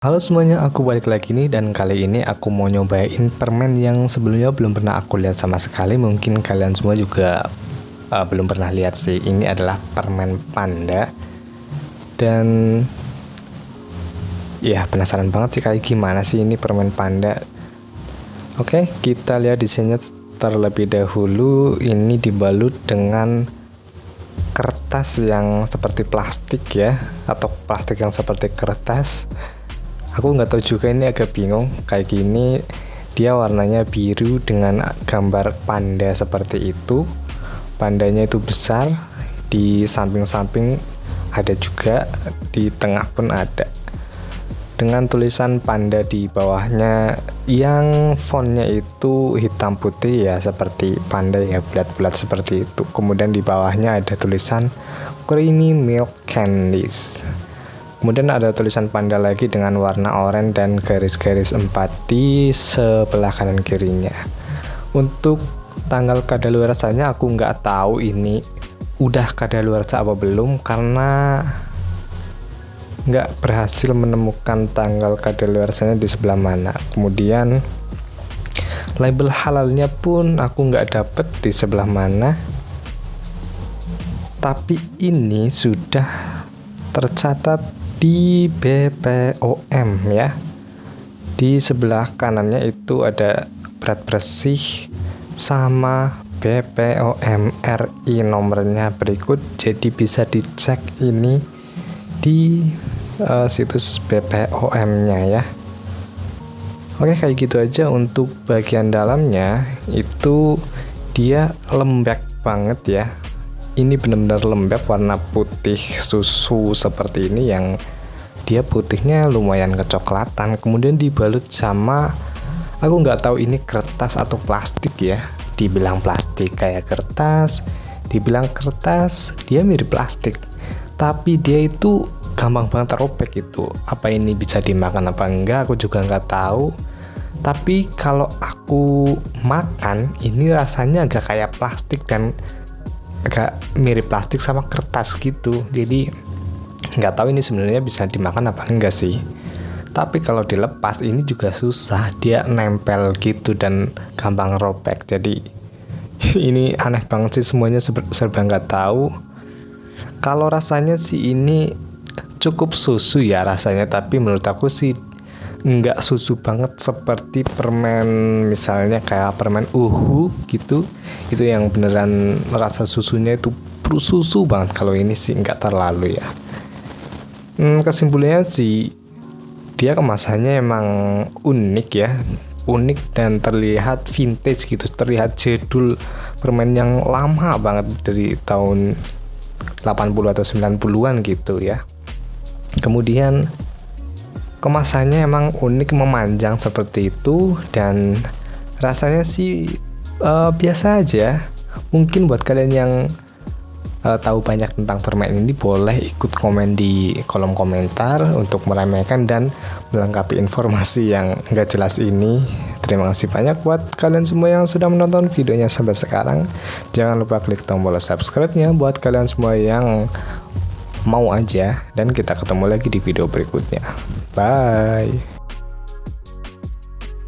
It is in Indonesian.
Halo semuanya, aku balik lagi nih dan kali ini aku mau nyobain permen yang sebelumnya belum pernah aku lihat sama sekali. Mungkin kalian semua juga uh, belum pernah lihat sih. Ini adalah permen panda. Dan ya penasaran banget sih kayak gimana sih ini permen panda. Oke, kita lihat desainnya terlebih dahulu. Ini dibalut dengan kertas yang seperti plastik ya atau plastik yang seperti kertas aku nggak tahu juga ini agak bingung. Kayak gini dia warnanya biru dengan gambar panda seperti itu. Pandanya itu besar di samping-samping ada juga di tengah pun ada. Dengan tulisan panda di bawahnya yang fontnya itu hitam putih ya seperti panda ya bulat-bulat seperti itu. Kemudian di bawahnya ada tulisan creamy milk candies Kemudian ada tulisan panda lagi dengan warna oranye dan garis-garis empat di sebelah kanan kirinya. Untuk tanggal kadaluarsanya aku nggak tahu ini udah kadaluarsa apa belum karena nggak berhasil menemukan tanggal kadaluarsanya di sebelah mana. Kemudian label halalnya pun aku nggak dapet di sebelah mana. Tapi ini sudah tercatat di BPOM ya. Di sebelah kanannya itu ada berat bersih sama BPOM RI nomornya berikut. Jadi bisa dicek ini di uh, situs BPOM nya ya. Oke kayak gitu aja untuk bagian dalamnya. Itu dia lembek banget ya ini benar-benar lembek warna putih susu seperti ini yang dia putihnya lumayan kecoklatan. Kemudian dibalut sama aku nggak tahu ini kertas atau plastik ya. Dibilang plastik kayak kertas dibilang kertas dia mirip plastik. Tapi dia itu gampang banget terobek itu. Apa ini bisa dimakan apa enggak aku juga nggak tahu. Tapi kalau aku makan ini rasanya agak kayak plastik dan agak mirip plastik sama kertas gitu. Jadi nggak tahu ini sebenarnya bisa dimakan apa enggak sih. Tapi kalau dilepas ini juga susah. Dia nempel gitu dan gampang robek. Jadi ini aneh banget sih semuanya serba nggak tahu. Kalau rasanya sih ini cukup susu ya rasanya. Tapi menurut aku sih nggak susu banget seperti permen misalnya kayak permen uhu gitu. Itu yang beneran rasa susunya itu susu banget. Kalau ini sih nggak terlalu ya. Hmm, kesimpulannya sih dia kemasannya emang unik ya. Unik dan terlihat vintage gitu. Terlihat jadul permen yang lama banget dari tahun 80 atau 90-an gitu ya. Kemudian kemasannya emang unik memanjang seperti itu dan rasanya sih uh, biasa aja. Mungkin buat kalian yang uh, tahu banyak tentang permen ini boleh ikut komen di kolom komentar untuk meremehkan dan melengkapi informasi yang nggak jelas ini. Terima kasih banyak buat kalian semua yang sudah menonton videonya sampai sekarang. Jangan lupa klik tombol subscribe nya buat kalian semua yang mau aja dan kita ketemu lagi di video berikutnya. Bye